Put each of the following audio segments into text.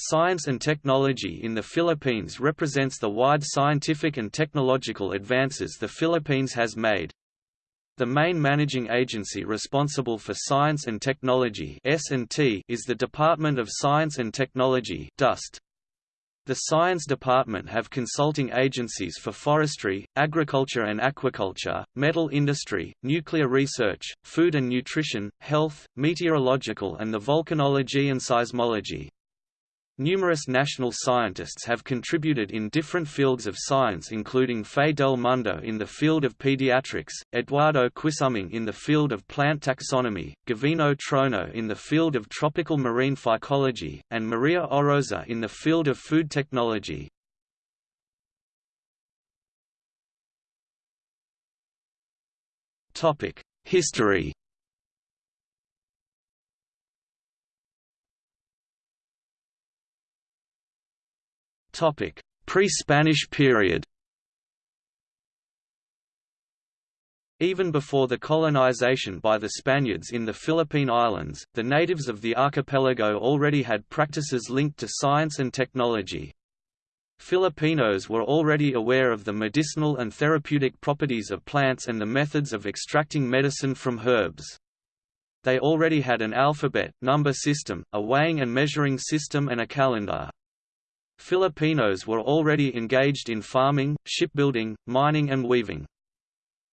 Science and technology in the Philippines represents the wide scientific and technological advances the Philippines has made. The main managing agency responsible for science and technology is the Department of Science and Technology. The Science Department have consulting agencies for forestry, agriculture and aquaculture, metal industry, nuclear research, food and nutrition, health, meteorological and the volcanology and seismology. Numerous national scientists have contributed in different fields of science including Fe del Mundo in the field of pediatrics, Eduardo Quisumbing in the field of plant taxonomy, Gavino Trono in the field of tropical marine phycology, and Maria Orosa in the field of food technology. History Pre-Spanish period Even before the colonization by the Spaniards in the Philippine Islands, the natives of the archipelago already had practices linked to science and technology. Filipinos were already aware of the medicinal and therapeutic properties of plants and the methods of extracting medicine from herbs. They already had an alphabet, number system, a weighing and measuring system and a calendar. Filipinos were already engaged in farming, shipbuilding, mining and weaving.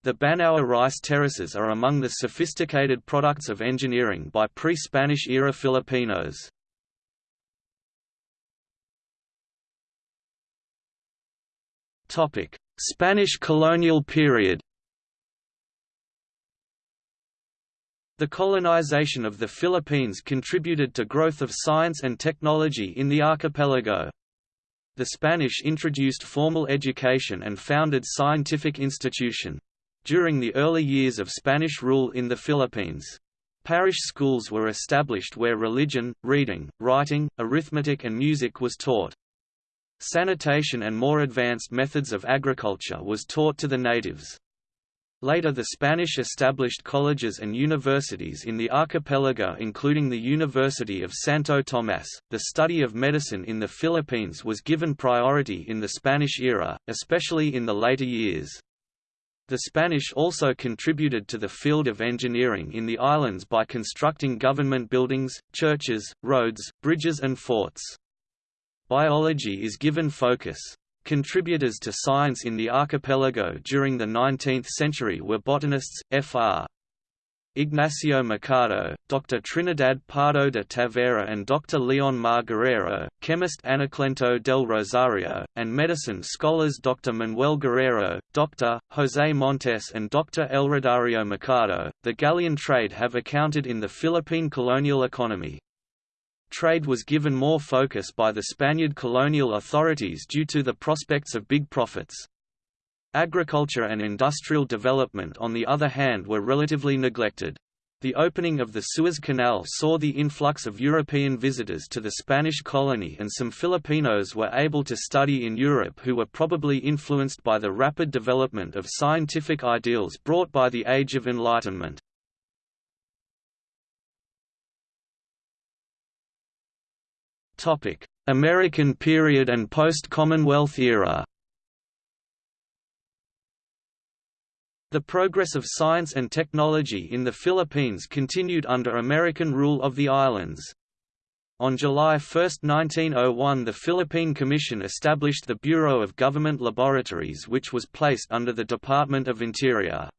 The Banaue rice terraces are among the sophisticated products of engineering by pre-Spanish era Filipinos. Spanish colonial period The colonization of the Philippines contributed to growth of science and technology in the archipelago. The Spanish introduced formal education and founded scientific institution. During the early years of Spanish rule in the Philippines, parish schools were established where religion, reading, writing, arithmetic and music was taught. Sanitation and more advanced methods of agriculture was taught to the natives. Later the Spanish established colleges and universities in the archipelago including the University of Santo Tomás. The study of medicine in the Philippines was given priority in the Spanish era, especially in the later years. The Spanish also contributed to the field of engineering in the islands by constructing government buildings, churches, roads, bridges and forts. Biology is given focus. Contributors to science in the archipelago during the 19th century were botanists, Fr. Ignacio Mercado, Dr. Trinidad Pardo de Tavera and Dr. Leon Mar chemist Anacleto del Rosario, and medicine scholars Dr. Manuel Guerrero, Dr. José Montes and Dr. Eleudario Mercado. The galleon trade have accounted in the Philippine colonial economy. Trade was given more focus by the Spaniard colonial authorities due to the prospects of big profits. Agriculture and industrial development on the other hand were relatively neglected. The opening of the Suez Canal saw the influx of European visitors to the Spanish colony and some Filipinos were able to study in Europe who were probably influenced by the rapid development of scientific ideals brought by the Age of Enlightenment. American period and post-Commonwealth era The progress of science and technology in the Philippines continued under American rule of the islands. On July 1, 1901 the Philippine Commission established the Bureau of Government Laboratories which was placed under the Department of Interior.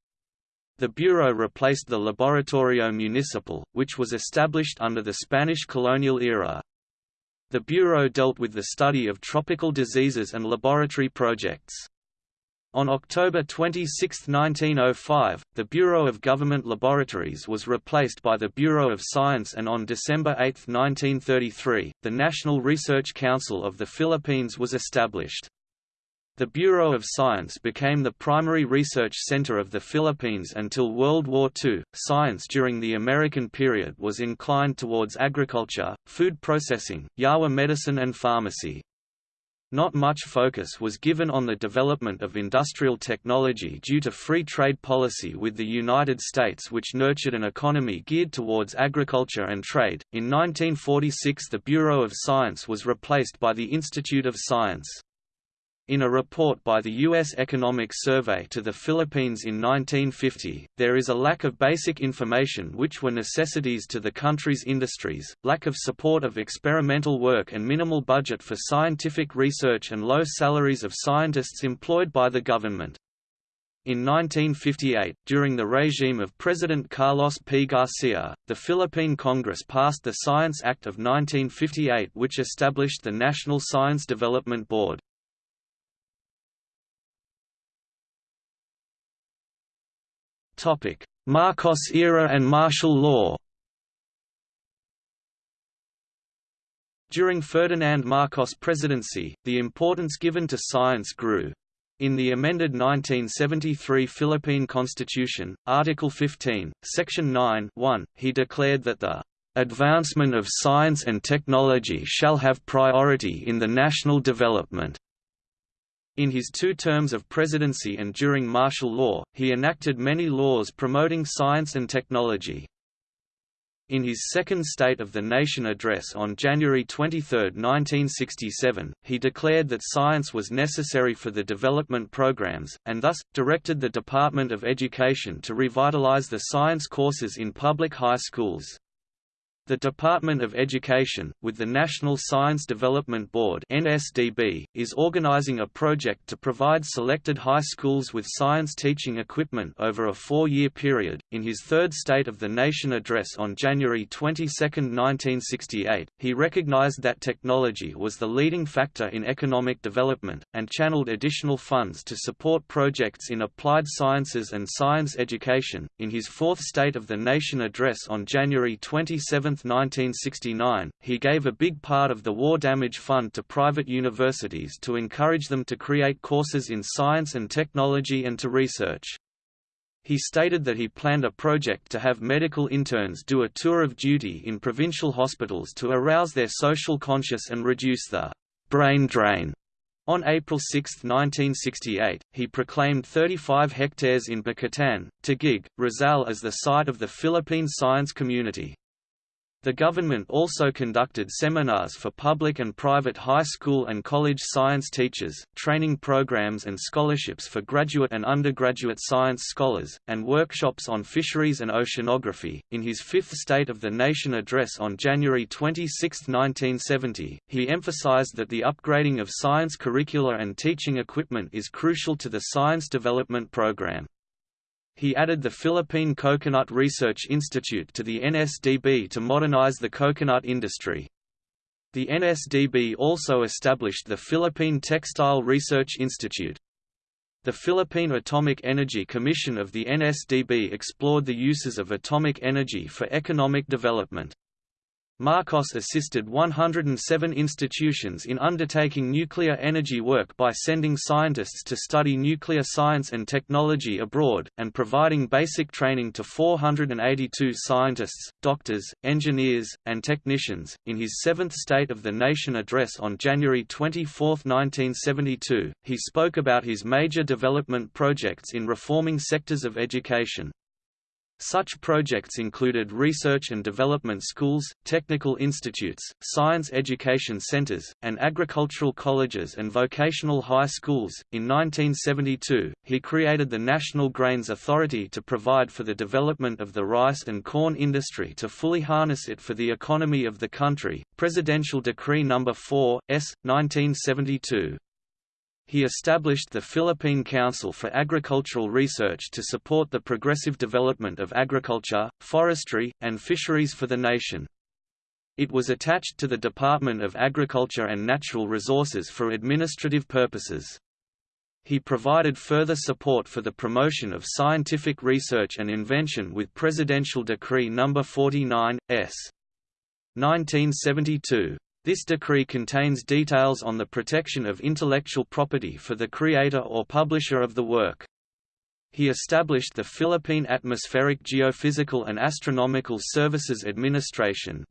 The Bureau replaced the Laboratorio Municipal, which was established under the Spanish colonial era. The Bureau dealt with the study of tropical diseases and laboratory projects. On October 26, 1905, the Bureau of Government Laboratories was replaced by the Bureau of Science and on December 8, 1933, the National Research Council of the Philippines was established. The Bureau of Science became the primary research center of the Philippines until World War II. Science during the American period was inclined towards agriculture, food processing, Yawa medicine, and pharmacy. not much focus was given on the development of industrial technology due to free trade policy with the United States, which nurtured an economy geared towards agriculture and trade. In 1946, the Bureau of Science was replaced by the Institute of Science. In a report by the U.S. Economic Survey to the Philippines in 1950, there is a lack of basic information which were necessities to the country's industries, lack of support of experimental work and minimal budget for scientific research and low salaries of scientists employed by the government. In 1958, during the regime of President Carlos P. Garcia, the Philippine Congress passed the Science Act of 1958 which established the National Science Development Board. Marcos era and martial law During Ferdinand Marcos' presidency, the importance given to science grew. In the amended 1973 Philippine Constitution, Article 15, Section 9 1, he declared that the "...advancement of science and technology shall have priority in the national development." In his two terms of presidency and during martial law, he enacted many laws promoting science and technology. In his second State of the Nation address on January 23, 1967, he declared that science was necessary for the development programs, and thus, directed the Department of Education to revitalize the science courses in public high schools. The Department of Education, with the National Science Development Board (NSDB), is organizing a project to provide selected high schools with science teaching equipment over a four-year period. In his third State of the Nation address on January 22, 1968, he recognized that technology was the leading factor in economic development, and channeled additional funds to support projects in applied sciences and science education. In his fourth State of the Nation address on January 27, 1969, he gave a big part of the War Damage Fund to private universities to encourage them to create courses in science and technology and to research. He stated that he planned a project to have medical interns do a tour of duty in provincial hospitals to arouse their social conscience and reduce the brain drain. On April 6, 1968, he proclaimed 35 hectares in Bicutan, Taguig, Rizal as the site of the Philippine Science Community. The government also conducted seminars for public and private high school and college science teachers, training programs and scholarships for graduate and undergraduate science scholars, and workshops on fisheries and oceanography. In his fifth State of the Nation address on January 26, 1970, he emphasized that the upgrading of science curricula and teaching equipment is crucial to the science development program. He added the Philippine Coconut Research Institute to the NSDB to modernize the coconut industry. The NSDB also established the Philippine Textile Research Institute. The Philippine Atomic Energy Commission of the NSDB explored the uses of atomic energy for economic development. Marcos assisted 107 institutions in undertaking nuclear energy work by sending scientists to study nuclear science and technology abroad, and providing basic training to 482 scientists, doctors, engineers, and technicians. In his seventh State of the Nation address on January 24, 1972, he spoke about his major development projects in reforming sectors of education. Such projects included research and development schools, technical institutes, science education centers, and agricultural colleges and vocational high schools. In 1972, he created the National Grains Authority to provide for the development of the rice and corn industry to fully harness it for the economy of the country. Presidential Decree No. 4, S. 1972 he established the Philippine Council for Agricultural Research to support the progressive development of agriculture, forestry, and fisheries for the nation. It was attached to the Department of Agriculture and Natural Resources for administrative purposes. He provided further support for the promotion of scientific research and invention with Presidential Decree No. 49, S. 1972. This decree contains details on the protection of intellectual property for the creator or publisher of the work. he established the Philippine Atmospheric Geophysical and Astronomical Services Administration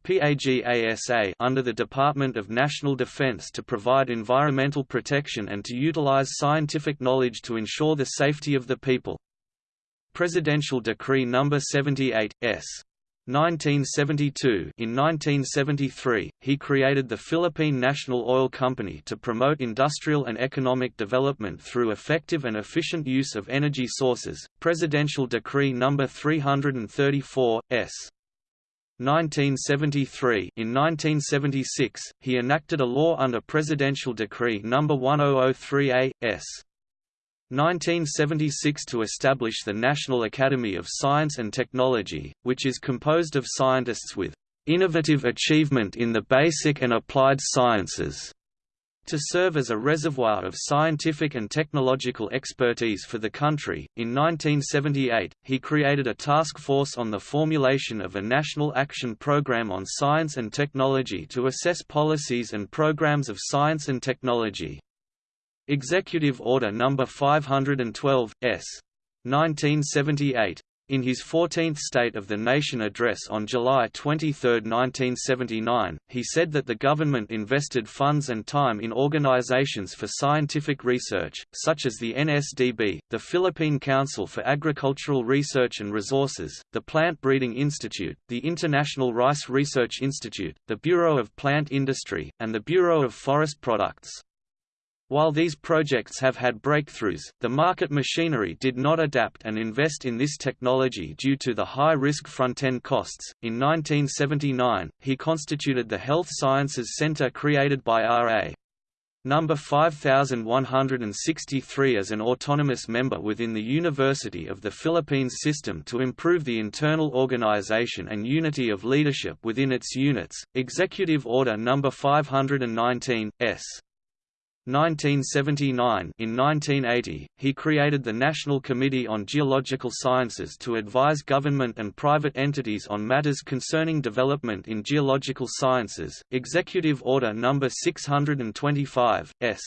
under the Department of National Defense to provide environmental protection and to utilize scientific knowledge to ensure the safety of the people. Presidential Decree No. 78, S. 1972 In 1973, he created the Philippine National Oil Company to promote industrial and economic development through effective and efficient use of energy sources. Presidential Decree No. 334, S. 1973 In 1976, he enacted a law under Presidential Decree No. 1003A, S. 1976 to establish the National Academy of Science and Technology, which is composed of scientists with innovative achievement in the basic and applied sciences to serve as a reservoir of scientific and technological expertise for the country. In 1978, he created a task force on the formulation of a national action program on science and technology to assess policies and programs of science and technology. Executive Order No. 512, S. 1978. In his 14th State of the Nation address on July 23, 1979, he said that the government invested funds and time in organizations for scientific research, such as the NSDB, the Philippine Council for Agricultural Research and Resources, the Plant Breeding Institute, the International Rice Research Institute, the Bureau of Plant Industry, and the Bureau of Forest Products. While these projects have had breakthroughs, the market machinery did not adapt and invest in this technology due to the high-risk front-end costs. In 1979, he constituted the Health Sciences Center created by R.A. Number 5163 as an autonomous member within the University of the Philippines system to improve the internal organization and unity of leadership within its units. Executive Order Number 519 S. 1979 In 1980, he created the National Committee on Geological Sciences to advise government and private entities on matters concerning development in geological sciences. Executive Order No. 625, S.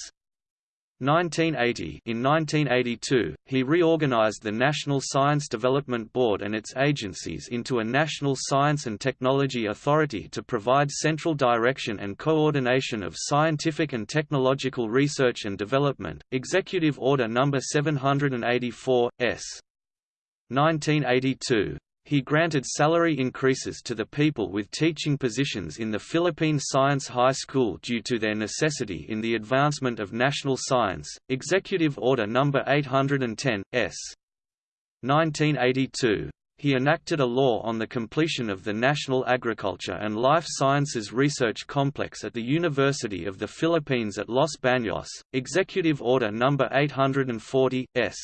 1980 In 1982, he reorganized the National Science Development Board and its agencies into a National Science and Technology Authority to provide central direction and coordination of scientific and technological research and development. Executive Order No. 784, S. 1982 he granted salary increases to the people with teaching positions in the Philippine Science High School due to their necessity in the advancement of national science. Executive Order No. 810, S. 1982. He enacted a law on the completion of the National Agriculture and Life Sciences Research Complex at the University of the Philippines at Los Baños. Executive Order No. 840, S.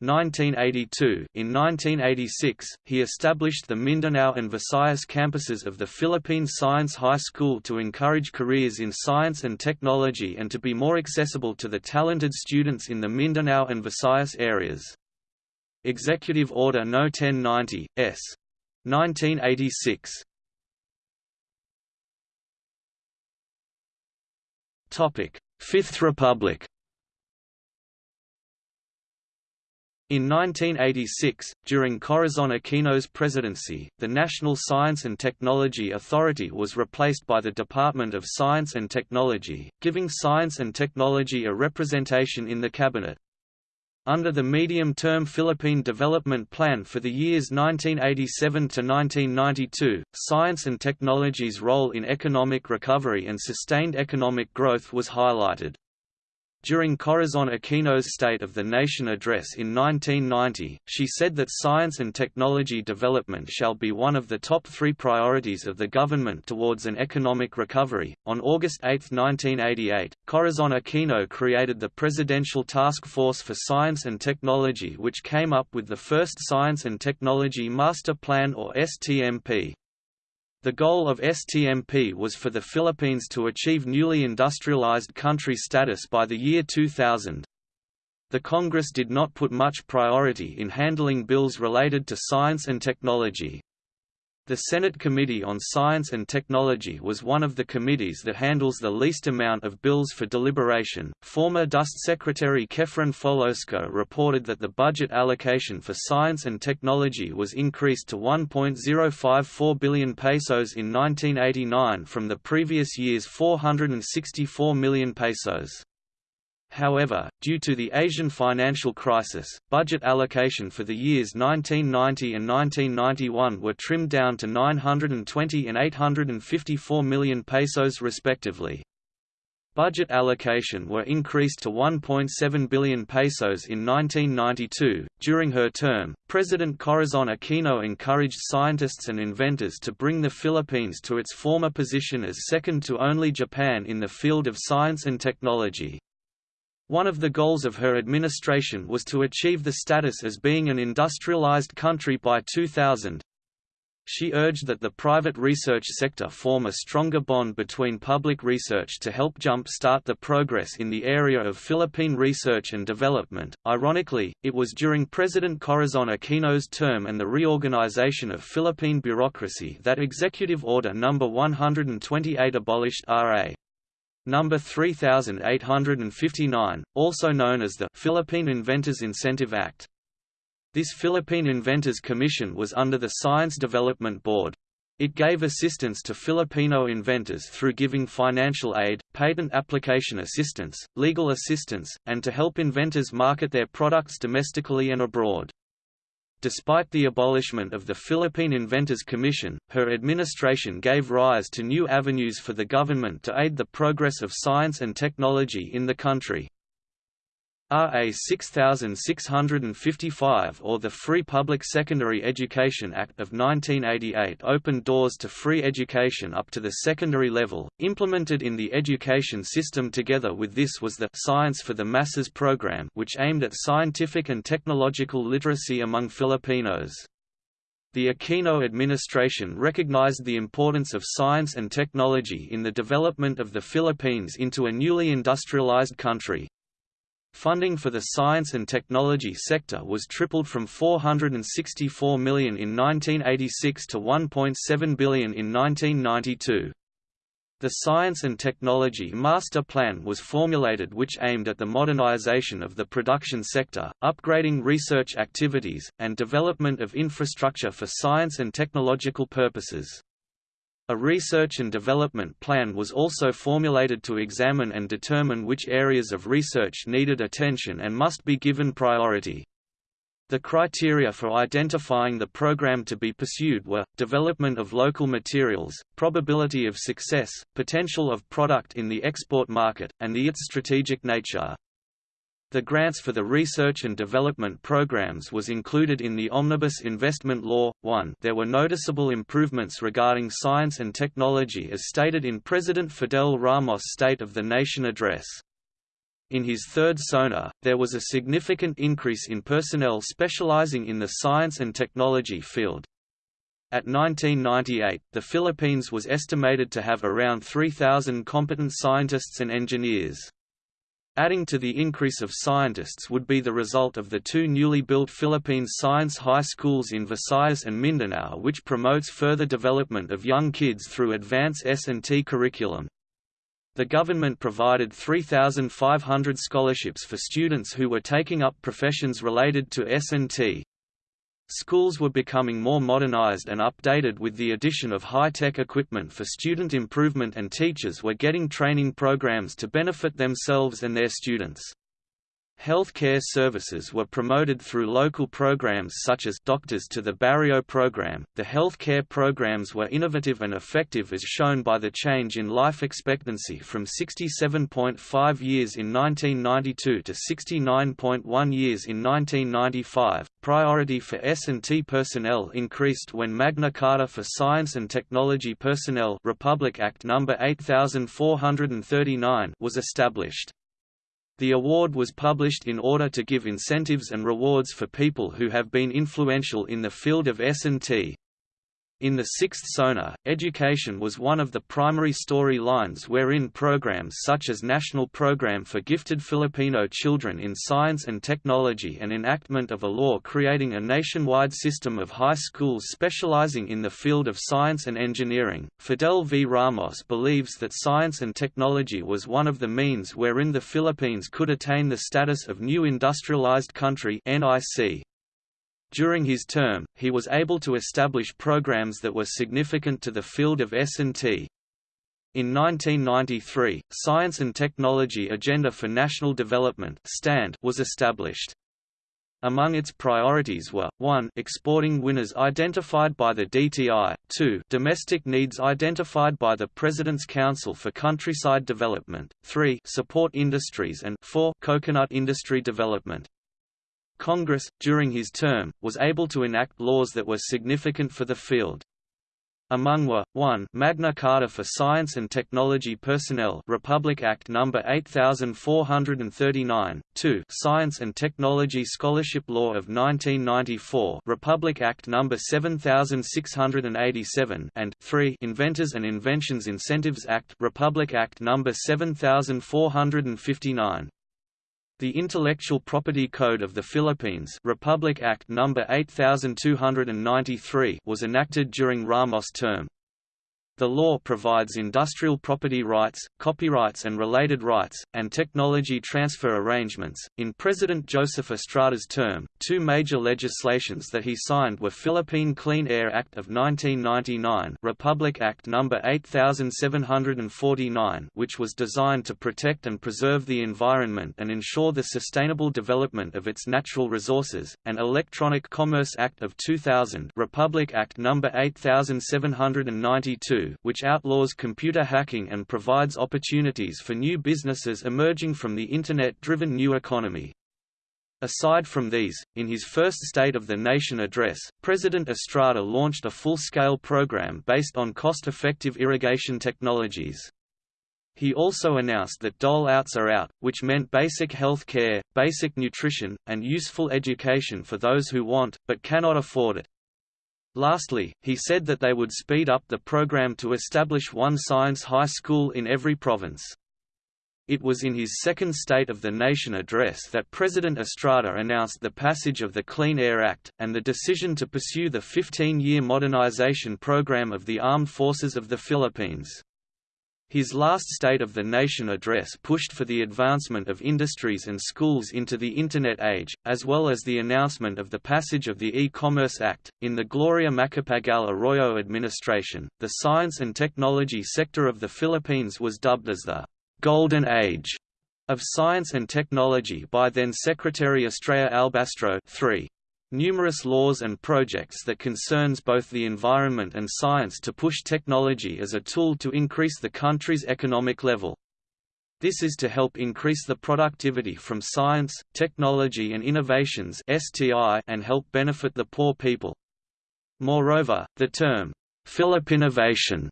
1982 In 1986, he established the Mindanao and Visayas campuses of the Philippine Science High School to encourage careers in science and technology and to be more accessible to the talented students in the Mindanao and Visayas areas. Executive Order No. 1090, S. 1986 Fifth Republic In 1986, during Corazon Aquino's presidency, the National Science and Technology Authority was replaced by the Department of Science and Technology, giving science and technology a representation in the cabinet. Under the medium-term Philippine Development Plan for the years 1987 to 1992, science and technology's role in economic recovery and sustained economic growth was highlighted. During Corazon Aquino's State of the Nation address in 1990, she said that science and technology development shall be one of the top three priorities of the government towards an economic recovery. On August 8, 1988, Corazon Aquino created the Presidential Task Force for Science and Technology, which came up with the first Science and Technology Master Plan or STMP. The goal of STMP was for the Philippines to achieve newly industrialized country status by the year 2000. The Congress did not put much priority in handling bills related to science and technology. The Senate Committee on Science and Technology was one of the committees that handles the least amount of bills for deliberation. Former DOST Secretary Kefren Follosco reported that the budget allocation for science and technology was increased to 1.054 billion pesos in 1989 from the previous year's 464 million pesos. However, due to the Asian financial crisis, budget allocation for the years 1990 and 1991 were trimmed down to 920 and 854 million pesos respectively. Budget allocation were increased to 1.7 billion pesos in 1992. During her term, President Corazon Aquino encouraged scientists and inventors to bring the Philippines to its former position as second to only Japan in the field of science and technology. One of the goals of her administration was to achieve the status as being an industrialized country by 2000. She urged that the private research sector form a stronger bond between public research to help jump-start the progress in the area of Philippine research and development. Ironically, it was during President Corazon Aquino's term and the reorganization of Philippine bureaucracy that Executive Order No. 128 abolished R.A. Number 3859, also known as the Philippine Inventors Incentive Act. This Philippine Inventors Commission was under the Science Development Board. It gave assistance to Filipino inventors through giving financial aid, patent application assistance, legal assistance, and to help inventors market their products domestically and abroad. Despite the abolishment of the Philippine Inventors Commission, her administration gave rise to new avenues for the government to aid the progress of science and technology in the country. RA 6655 or the Free Public Secondary Education Act of 1988 opened doors to free education up to the secondary level, implemented in the education system together with this was the Science for the Masses program which aimed at scientific and technological literacy among Filipinos. The Aquino administration recognized the importance of science and technology in the development of the Philippines into a newly industrialized country. Funding for the science and technology sector was tripled from 464 million in 1986 to 1.7 billion in 1992. The Science and Technology Master Plan was formulated which aimed at the modernization of the production sector, upgrading research activities, and development of infrastructure for science and technological purposes. A research and development plan was also formulated to examine and determine which areas of research needed attention and must be given priority. The criteria for identifying the program to be pursued were, development of local materials, probability of success, potential of product in the export market, and the its strategic nature. The grants for the research and development programs was included in the Omnibus Investment Law. 1 There were noticeable improvements regarding science and technology as stated in President Fidel Ramos' State of the Nation address. In his third SONA, there was a significant increase in personnel specializing in the science and technology field. At 1998, the Philippines was estimated to have around 3,000 competent scientists and engineers. Adding to the increase of scientists would be the result of the two newly built Philippines science high schools in Visayas and Mindanao which promotes further development of young kids through advanced S&T curriculum. The government provided 3,500 scholarships for students who were taking up professions related to S&T. Schools were becoming more modernized and updated with the addition of high-tech equipment for student improvement and teachers were getting training programs to benefit themselves and their students. Healthcare services were promoted through local programs such as Doctors to the Barrio program. The healthcare programs were innovative and effective as shown by the change in life expectancy from 67.5 years in 1992 to 69.1 years in 1995. Priority for S&T personnel increased when Magna Carta for Science and Technology Personnel Republic Act number 8439 was established. The award was published in order to give incentives and rewards for people who have been influential in the field of S&T. In the sixth SONA, education was one of the primary story lines wherein programs such as National Program for Gifted Filipino Children in Science and Technology and enactment of a law creating a nationwide system of high schools specializing in the field of science and engineering. Fidel V. Ramos believes that science and technology was one of the means wherein the Philippines could attain the status of new industrialized country NIC. During his term, he was able to establish programs that were significant to the field of S&T. In 1993, Science and Technology Agenda for National Development stand was established. Among its priorities were, 1 exporting winners identified by the DTI, 2 domestic needs identified by the President's Council for Countryside Development, 3 support industries and 4 coconut industry development. Congress, during his term, was able to enact laws that were significant for the field. Among were, 1 Magna Carta for Science and Technology Personnel Republic Act No. 8439, 2 Science and Technology Scholarship Law of 1994 Republic Act No. 7687 and 3 Inventors and Inventions Incentives Act Republic Act No. 7459. The Intellectual Property Code of the Philippines Republic Act No. 8293 was enacted during Ramos' term. The law provides industrial property rights, copyrights and related rights, and technology transfer arrangements. In President Joseph Estrada's term, two major legislations that he signed were Philippine Clean Air Act of 1999, Republic Act No. 8749, which was designed to protect and preserve the environment and ensure the sustainable development of its natural resources, and Electronic Commerce Act of 2000, Republic Act No. 8792 which outlaws computer hacking and provides opportunities for new businesses emerging from the Internet-driven new economy. Aside from these, in his first State of the Nation address, President Estrada launched a full-scale program based on cost-effective irrigation technologies. He also announced that dole-outs are out, which meant basic health care, basic nutrition, and useful education for those who want, but cannot afford it. Lastly, he said that they would speed up the program to establish one science high school in every province. It was in his second State of the Nation address that President Estrada announced the passage of the Clean Air Act, and the decision to pursue the 15-year modernization program of the Armed Forces of the Philippines. His last State of the Nation address pushed for the advancement of industries and schools into the Internet age, as well as the announcement of the passage of the E-Commerce Act. In the Gloria Macapagal Arroyo administration, the science and technology sector of the Philippines was dubbed as the Golden Age of Science and Technology by then Secretary Estrella Alabastro 3 numerous laws and projects that concerns both the environment and science to push technology as a tool to increase the country's economic level. This is to help increase the productivity from science, technology and innovations and help benefit the poor people. Moreover, the term, Filipinnovation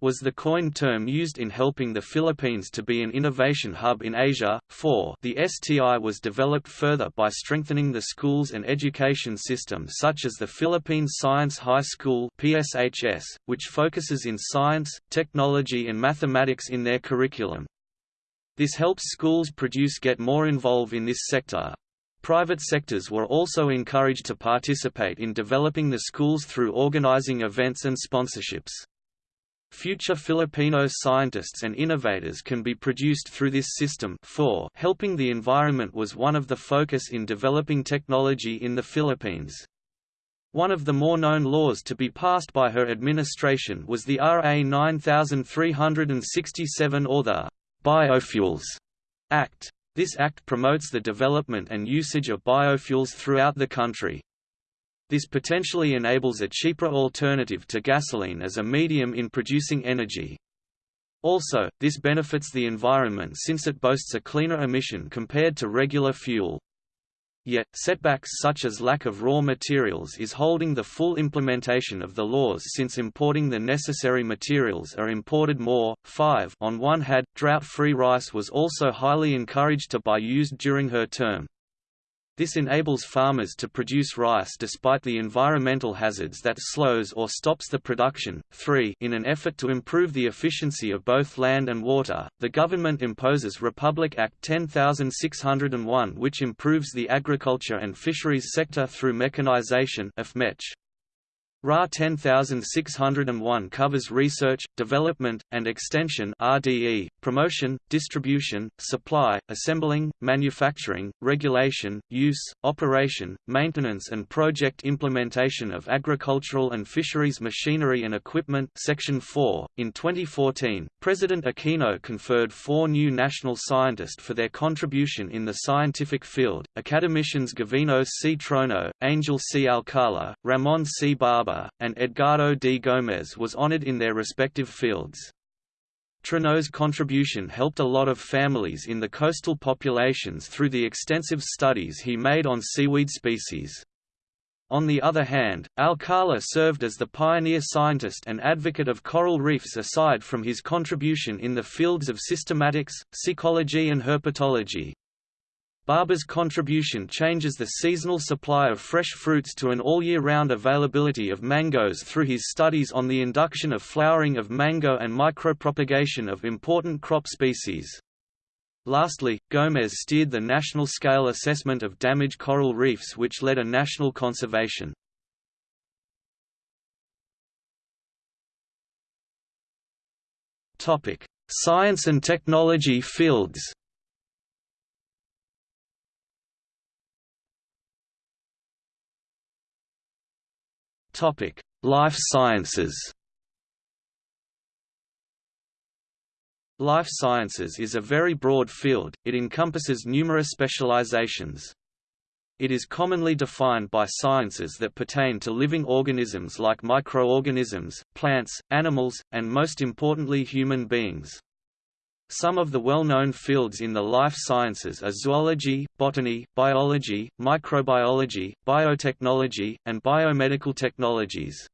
was the coined term used in helping the Philippines to be an innovation hub in Asia. 4. The STI was developed further by strengthening the schools and education system such as the Philippines Science High School (PSHS), which focuses in science, technology and mathematics in their curriculum. This helps schools produce get more involved in this sector. Private sectors were also encouraged to participate in developing the schools through organizing events and sponsorships. Future Filipino scientists and innovators can be produced through this system 4 helping the environment was one of the focus in developing technology in the Philippines. One of the more known laws to be passed by her administration was the RA 9367 or the Biofuels Act. This act promotes the development and usage of biofuels throughout the country. This potentially enables a cheaper alternative to gasoline as a medium in producing energy. Also, this benefits the environment since it boasts a cleaner emission compared to regular fuel. Yet, setbacks such as lack of raw materials is holding the full implementation of the laws since importing the necessary materials are imported more. 5 On one hand, drought-free rice was also highly encouraged to buy used during her term. This enables farmers to produce rice despite the environmental hazards that slows or stops the production. 3. In an effort to improve the efficiency of both land and water, the government imposes Republic Act 10601 which improves the agriculture and fisheries sector through mechanization RA 10601 covers research, development, and extension RDE, promotion, distribution, supply, assembling, manufacturing, regulation, use, operation, maintenance and project implementation of agricultural and fisheries machinery and equipment Section 4. In 2014, President Aquino conferred four new national scientists for their contribution in the scientific field, academicians Gavino C. Trono, Angel C. Alcala, Ramon C. Barba and Edgardo D. Gómez was honored in their respective fields. Trono's contribution helped a lot of families in the coastal populations through the extensive studies he made on seaweed species. On the other hand, Alcala served as the pioneer scientist and advocate of coral reefs aside from his contribution in the fields of systematics, psychology and herpetology. Barba's contribution changes the seasonal supply of fresh fruits to an all-year-round availability of mangoes through his studies on the induction of flowering of mango and micropropagation of important crop species. Lastly, Gómez steered the national-scale assessment of damaged coral reefs which led a national conservation. Science and technology fields Topic: Life sciences. Life sciences is a very broad field, it encompasses numerous specializations. It is commonly defined by sciences that pertain to living organisms like microorganisms, plants, animals, and most importantly human beings. Some of the well-known fields in the life sciences are zoology, botany, biology, microbiology, biotechnology, and biomedical technologies.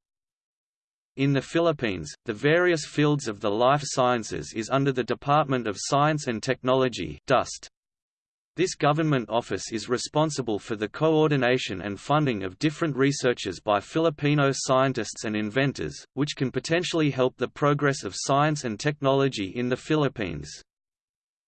In the Philippines, the various fields of the life sciences is under the Department of Science and Technology DOST. This government office is responsible for the coordination and funding of different researches by Filipino scientists and inventors, which can potentially help the progress of science and technology in the Philippines.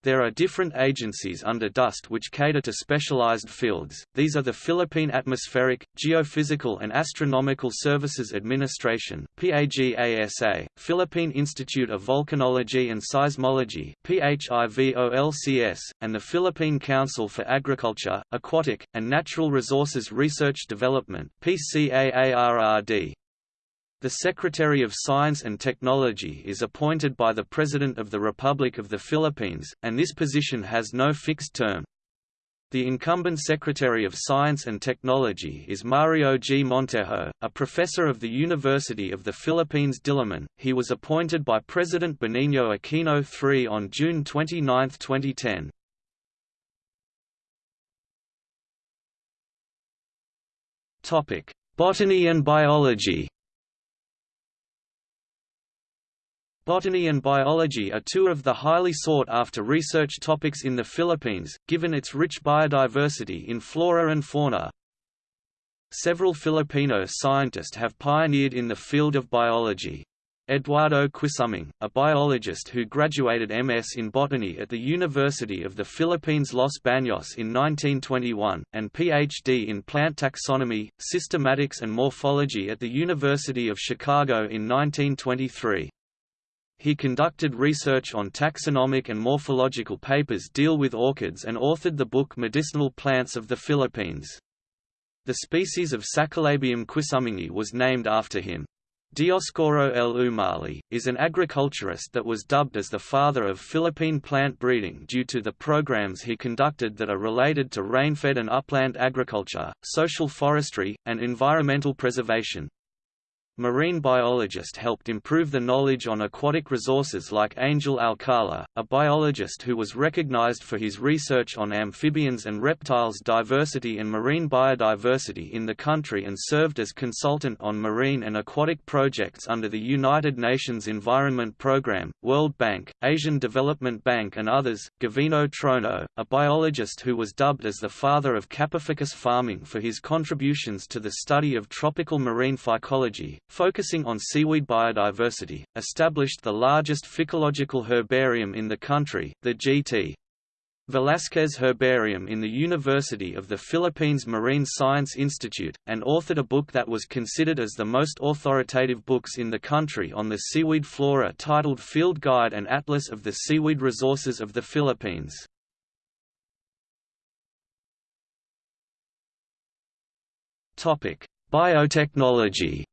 There are different agencies under DOST which cater to specialized fields, these are the Philippine Atmospheric, Geophysical and Astronomical Services Administration PAGASA, Philippine Institute of Volcanology and Seismology PHIVOLCS, and the Philippine Council for Agriculture, Aquatic, and Natural Resources Research Development PCAARRD. The Secretary of Science and Technology is appointed by the President of the Republic of the Philippines, and this position has no fixed term. The incumbent Secretary of Science and Technology is Mario G. Montejo, a professor of the University of the Philippines Diliman. He was appointed by President Benigno Aquino III on June 29, 2010. Topic: Botany and biology. Botany and biology are two of the highly sought-after research topics in the Philippines, given its rich biodiversity in flora and fauna. Several Filipino scientists have pioneered in the field of biology. Eduardo Quisumbing, a biologist who graduated MS in botany at the University of the Philippines Los Baños in 1921, and PhD in plant taxonomy, systematics and morphology at the University of Chicago in 1923. He conducted research on taxonomic and morphological papers deal with orchids and authored the book Medicinal Plants of the Philippines. The species of Saccolabium quisumbingii was named after him. Dioscoro L. Umali, is an agriculturist that was dubbed as the father of Philippine plant breeding due to the programs he conducted that are related to rainfed and upland agriculture, social forestry, and environmental preservation. Marine biologist helped improve the knowledge on aquatic resources like Angel Alcala, a biologist who was recognized for his research on amphibians and reptiles diversity and marine biodiversity in the country and served as consultant on marine and aquatic projects under the United Nations Environment Programme, World Bank, Asian Development Bank and others. Gavino Trono, a biologist who was dubbed as the father of Kappaphycus farming for his contributions to the study of tropical marine phycology, focusing on seaweed biodiversity, established the largest phycological herbarium in the country, the G.T. Velasquez Herbarium in the University of the Philippines Marine Science Institute, and authored a book that was considered as the most authoritative books in the country on the seaweed flora titled Field Guide and Atlas of the Seaweed Resources of the Philippines. Biotechnology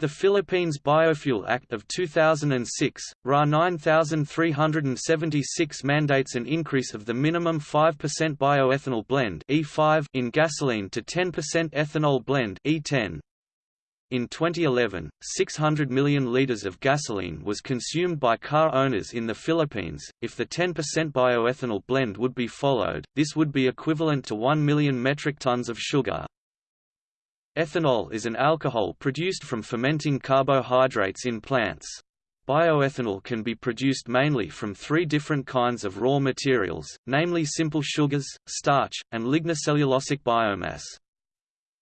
The Philippines Biofuel Act of 2006, RA 9376 mandates an increase of the minimum 5% bioethanol blend E5 in gasoline to 10% ethanol blend E10. In 2011, 600 million liters of gasoline was consumed by car owners in the Philippines. If the 10% bioethanol blend would be followed, this would be equivalent to 1 million metric tons of sugar. Ethanol is an alcohol produced from fermenting carbohydrates in plants. Bioethanol can be produced mainly from three different kinds of raw materials, namely simple sugars, starch, and lignocellulosic biomass.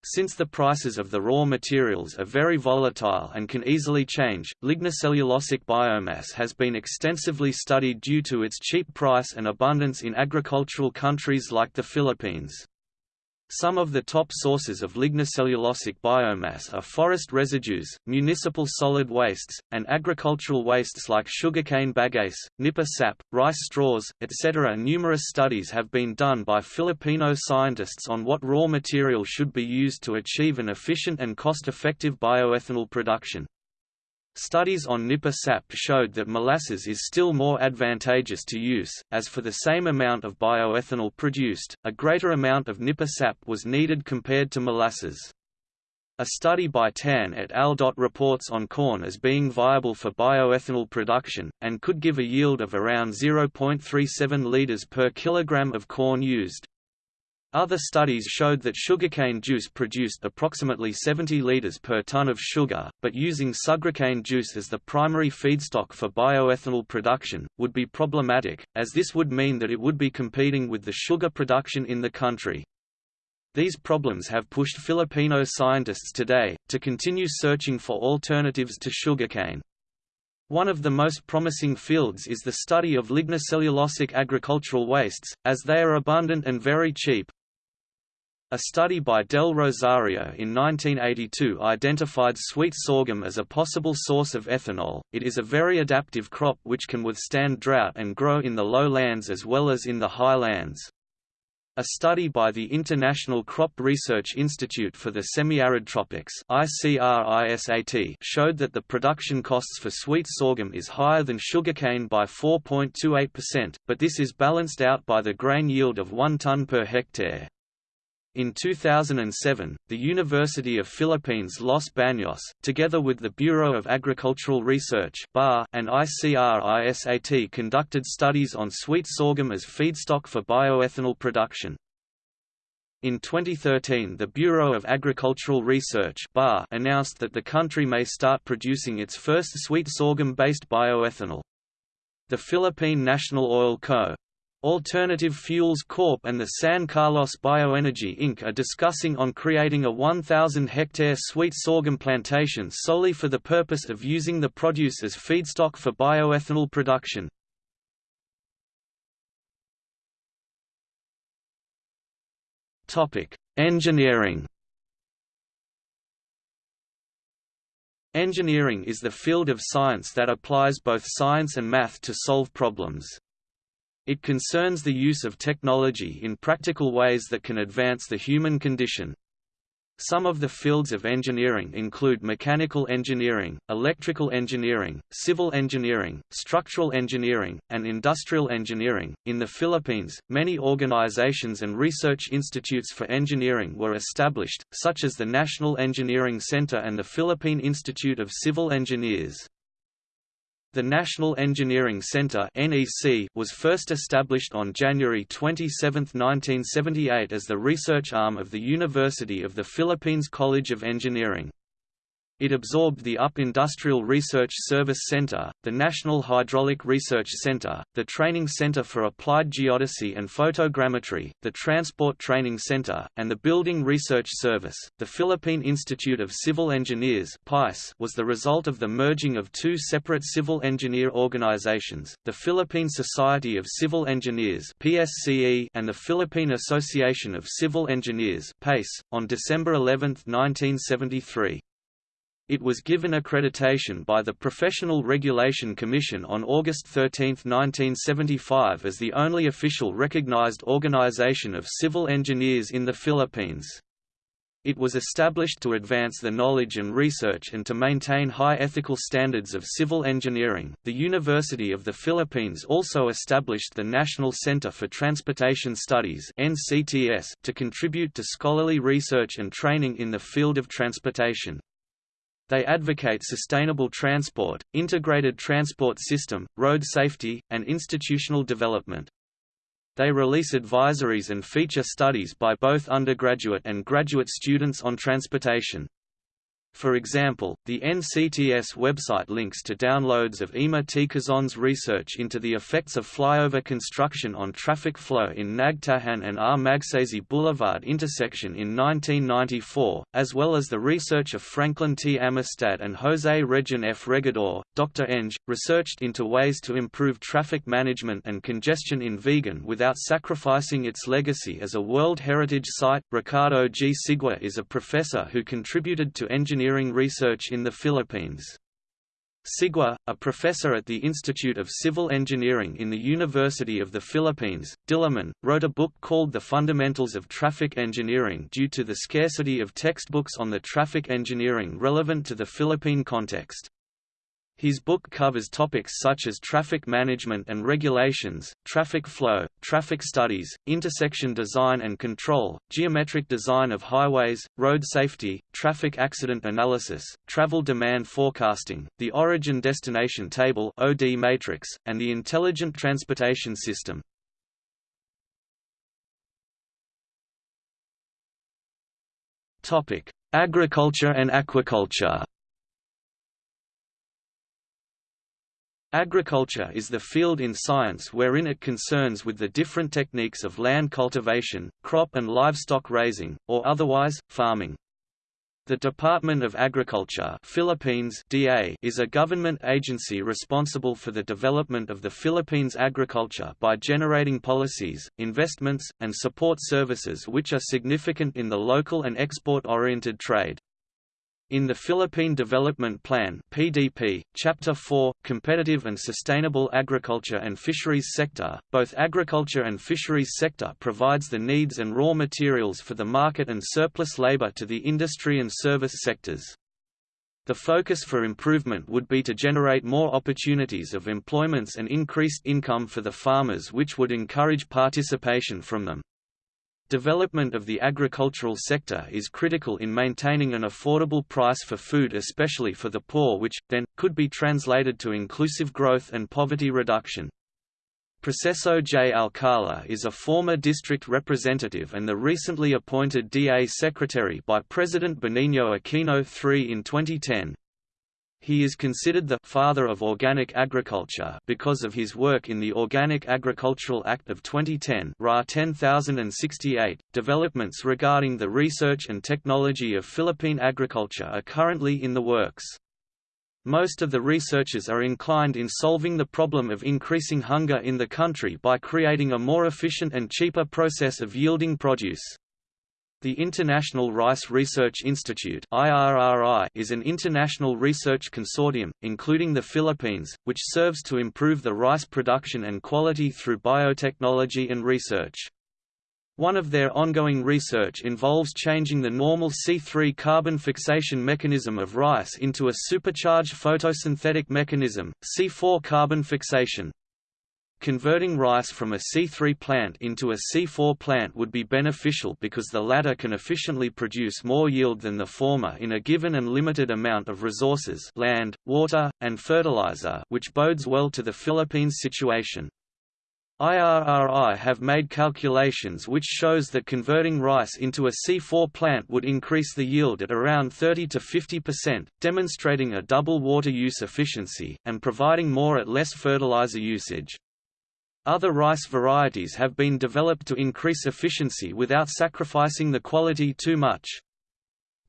Since the prices of the raw materials are very volatile and can easily change, lignocellulosic biomass has been extensively studied due to its cheap price and abundance in agricultural countries like the Philippines. Some of the top sources of lignocellulosic biomass are forest residues, municipal solid wastes, and agricultural wastes like sugarcane bagasse, nipa sap, rice straws, etc. Numerous studies have been done by Filipino scientists on what raw material should be used to achieve an efficient and cost-effective bioethanol production. Studies on Nipa sap showed that molasses is still more advantageous to use, as for the same amount of bioethanol produced, a greater amount of Nipa sap was needed compared to molasses. A study by Tan et al. reports on corn as being viable for bioethanol production, and could give a yield of around 0.37 liters per kilogram of corn used. Other studies showed that sugarcane juice produced approximately 70 liters per ton of sugar, but using sugarcane juice as the primary feedstock for bioethanol production, would be problematic, as this would mean that it would be competing with the sugar production in the country. These problems have pushed Filipino scientists today, to continue searching for alternatives to sugarcane. One of the most promising fields is the study of lignocellulosic agricultural wastes, as they are abundant and very cheap. A study by Del Rosario in 1982 identified sweet sorghum as a possible source of ethanol. It is a very adaptive crop which can withstand drought and grow in the lowlands as well as in the highlands. A study by the International Crop Research Institute for the Semi-Arid Tropics showed that the production costs for sweet sorghum is higher than sugarcane by 4.28%, but this is balanced out by the grain yield of 1 ton per hectare. In 2007, the University of Philippines Los Baños, together with the Bureau of Agricultural Research and ICRISAT conducted studies on sweet sorghum as feedstock for bioethanol production. In 2013 the Bureau of Agricultural Research announced that the country may start producing its first sweet sorghum-based bioethanol. The Philippine National Oil Co. Alternative Fuels Corp and the San Carlos Bioenergy Inc. are discussing on creating a 1,000-hectare sweet sorghum plantation solely for the purpose of using the produce as feedstock for bioethanol production. Engineering Engineering is the field of science that applies both science and math to solve problems. It concerns the use of technology in practical ways that can advance the human condition. Some of the fields of engineering include mechanical engineering, electrical engineering, civil engineering, structural engineering, and industrial engineering. In the Philippines, many organizations and research institutes for engineering were established, such as the National Engineering Center and the Philippine Institute of Civil Engineers. The National Engineering Center was first established on January 27, 1978 as the research arm of the University of the Philippines College of Engineering. It absorbed the UP Industrial Research Service Center, the National Hydraulic Research Center, the Training Center for Applied Geodesy and Photogrammetry, the Transport Training Center, and the Building Research Service. The Philippine Institute of Civil Engineers was the result of the merging of two separate civil engineer organizations, the Philippine Society of Civil Engineers and the Philippine Association of Civil Engineers on December 11, 1973. It was given accreditation by the Professional Regulation Commission on August 13, 1975 as the only official recognized organization of civil engineers in the Philippines. It was established to advance the knowledge and research and to maintain high ethical standards of civil engineering. The University of the Philippines also established the National Center for Transportation Studies (NCTS) to contribute to scholarly research and training in the field of transportation. They advocate sustainable transport, integrated transport system, road safety, and institutional development. They release advisories and feature studies by both undergraduate and graduate students on transportation. For example, the NCTS website links to downloads of Ema Ticazon's research into the effects of flyover construction on traffic flow in Nagtahan and R. Magsaysay Boulevard intersection in 1994, as well as the research of Franklin T. Amistad and José Regin F. Regador. Dr. Eng, researched into ways to improve traffic management and congestion in Vigan without sacrificing its legacy as a World Heritage Site. Ricardo G. Sigua is a professor who contributed to engineering engineering research in the Philippines. Sigua, a professor at the Institute of Civil Engineering in the University of the Philippines, Diliman, wrote a book called The Fundamentals of Traffic Engineering due to the scarcity of textbooks on the traffic engineering relevant to the Philippine context. His book covers topics such as traffic management and regulations, traffic flow, traffic studies, intersection design and control, geometric design of highways, road safety, traffic accident analysis, travel demand forecasting, the origin-destination table OD matrix, and the intelligent transportation system. Topic: Agriculture and aquaculture Agriculture is the field in science wherein it concerns with the different techniques of land cultivation, crop and livestock raising, or otherwise, farming. The Department of Agriculture Philippines DA is a government agency responsible for the development of the Philippines agriculture by generating policies, investments, and support services which are significant in the local and export-oriented trade. In the Philippine Development Plan (PDP), Chapter 4, Competitive and Sustainable Agriculture and Fisheries Sector, both agriculture and fisheries sector provides the needs and raw materials for the market and surplus labor to the industry and service sectors. The focus for improvement would be to generate more opportunities of employments and increased income for the farmers which would encourage participation from them. Development of the agricultural sector is critical in maintaining an affordable price for food especially for the poor which, then, could be translated to inclusive growth and poverty reduction. Proceso J. Alcala is a former district representative and the recently appointed DA secretary by President Benigno Aquino III in 2010. He is considered the «father of organic agriculture» because of his work in the Organic Agricultural Act of 2010 RA 10068. Developments regarding the research and technology of Philippine agriculture are currently in the works. Most of the researchers are inclined in solving the problem of increasing hunger in the country by creating a more efficient and cheaper process of yielding produce. The International Rice Research Institute is an international research consortium, including the Philippines, which serves to improve the rice production and quality through biotechnology and research. One of their ongoing research involves changing the normal C3 carbon fixation mechanism of rice into a supercharged photosynthetic mechanism, C4 carbon fixation. Converting rice from a C3 plant into a C4 plant would be beneficial because the latter can efficiently produce more yield than the former in a given and limited amount of resources land, water, and fertilizer which bodes well to the Philippines situation. IRRI have made calculations which shows that converting rice into a C4 plant would increase the yield at around 30 to 50%, demonstrating a double water use efficiency, and providing more at less fertilizer usage. Other rice varieties have been developed to increase efficiency without sacrificing the quality too much.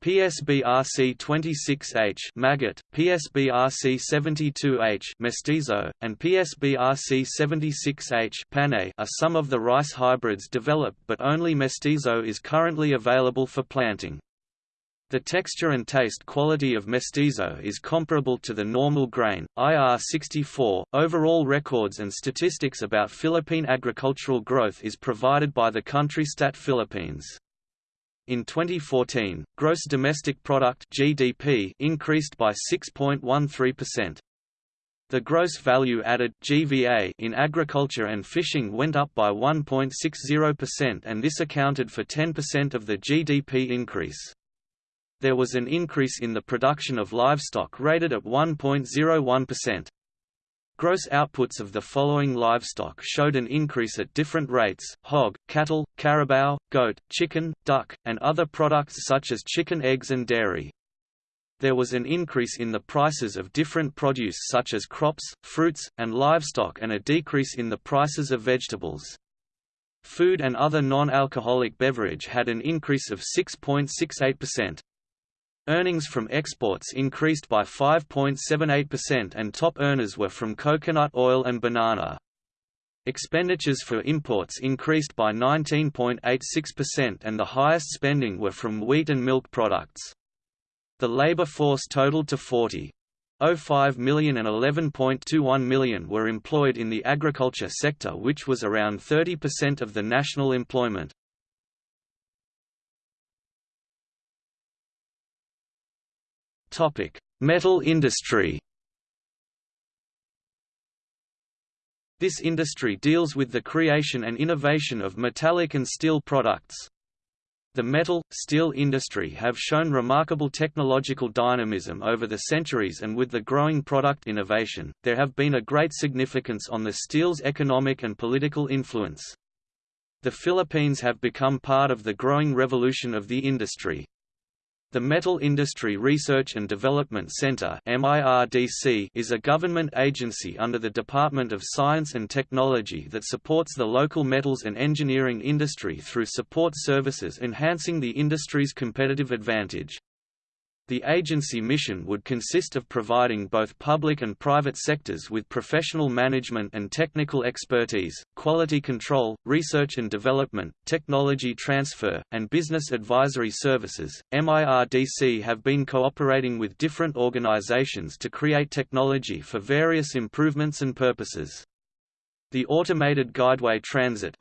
PSBRC 26H Magat, PSBRC 72H mestizo, and PSBRC 76H panay are some of the rice hybrids developed but only mestizo is currently available for planting. The texture and taste quality of mestizo is comparable to the normal grain. IR64 overall records and statistics about Philippine agricultural growth is provided by the country Stat Philippines. In 2014, gross domestic product (GDP) increased by 6.13%. The gross value added (GVA) in agriculture and fishing went up by 1.60% and this accounted for 10% of the GDP increase. There was an increase in the production of livestock rated at 1.01%. Gross outputs of the following livestock showed an increase at different rates, hog, cattle, carabao, goat, chicken, duck, and other products such as chicken eggs and dairy. There was an increase in the prices of different produce such as crops, fruits, and livestock and a decrease in the prices of vegetables. Food and other non-alcoholic beverage had an increase of 6.68%. Earnings from exports increased by 5.78% and top earners were from coconut oil and banana. Expenditures for imports increased by 19.86% and the highest spending were from wheat and milk products. The labor force totaled to 40.05 million and 11.21 million were employed in the agriculture sector which was around 30% of the national employment. Metal industry. This industry deals with the creation and innovation of metallic and steel products. The metal, steel industry have shown remarkable technological dynamism over the centuries and with the growing product innovation, there have been a great significance on the steel's economic and political influence. The Philippines have become part of the growing revolution of the industry. The Metal Industry Research and Development Center is a government agency under the Department of Science and Technology that supports the local metals and engineering industry through support services enhancing the industry's competitive advantage. The agency mission would consist of providing both public and private sectors with professional management and technical expertise, quality control, research and development, technology transfer, and business advisory services. MIRDC have been cooperating with different organizations to create technology for various improvements and purposes. The Automated Guideway Transit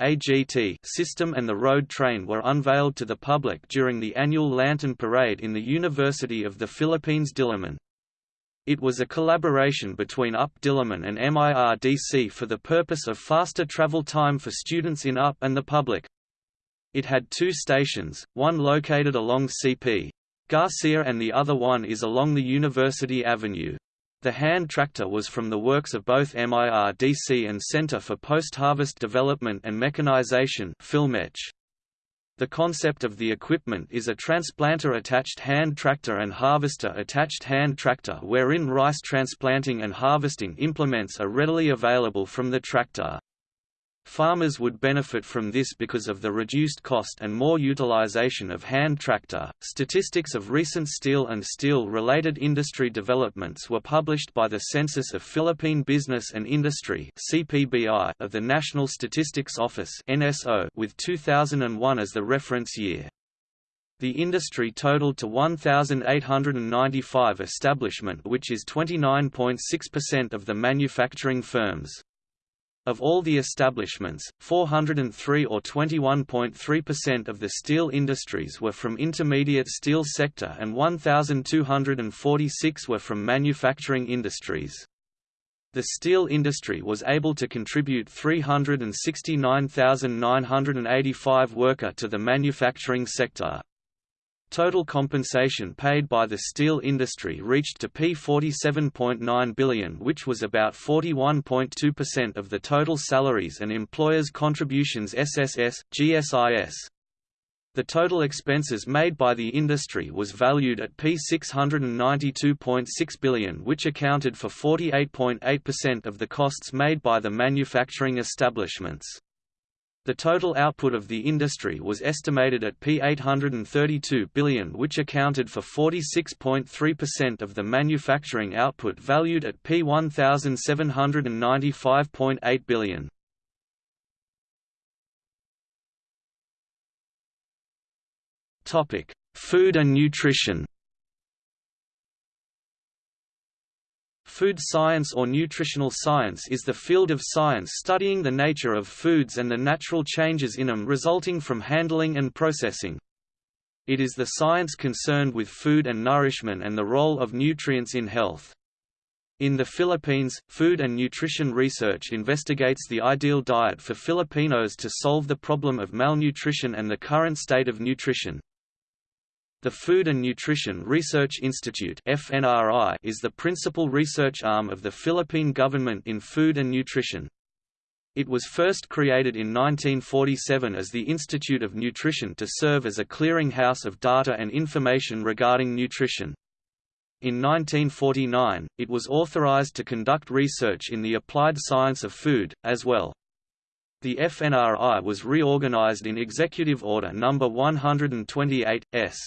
system and the road train were unveiled to the public during the annual Lantern Parade in the University of the Philippines Diliman. It was a collaboration between UP Diliman and MIRDC for the purpose of faster travel time for students in UP and the public. It had two stations, one located along CP. Garcia and the other one is along the University Avenue. The hand tractor was from the works of both MIRDC and Center for Post-Harvest Development and Mechanization The concept of the equipment is a transplanter-attached hand tractor and harvester-attached hand tractor wherein rice transplanting and harvesting implements are readily available from the tractor. Farmers would benefit from this because of the reduced cost and more utilization of hand tractor. Statistics of recent steel and steel related industry developments were published by the Census of Philippine Business and Industry (CPBI) of the National Statistics Office (NSO) with 2001 as the reference year. The industry totaled to 1,895 establishment which is 29.6% of the manufacturing firms. Of all the establishments, 403 or 21.3% of the steel industries were from intermediate steel sector and 1,246 were from manufacturing industries. The steel industry was able to contribute 369,985 worker to the manufacturing sector. Total compensation paid by the steel industry reached to P47.9 billion which was about 41.2% of the total salaries and employers' contributions SSS, GSIS. The total expenses made by the industry was valued at P692.6 billion which accounted for 48.8% of the costs made by the manufacturing establishments. The total output of the industry was estimated at P832 billion which accounted for 46.3% of the manufacturing output valued at P1795.8 billion. Food and nutrition Food science or nutritional science is the field of science studying the nature of foods and the natural changes in them resulting from handling and processing. It is the science concerned with food and nourishment and the role of nutrients in health. In the Philippines, food and nutrition research investigates the ideal diet for Filipinos to solve the problem of malnutrition and the current state of nutrition. The Food and Nutrition Research Institute (FNRI) is the principal research arm of the Philippine government in food and nutrition. It was first created in 1947 as the Institute of Nutrition to serve as a clearinghouse of data and information regarding nutrition. In 1949, it was authorized to conduct research in the applied science of food, as well. The FNRI was reorganized in Executive Order No. 128, S.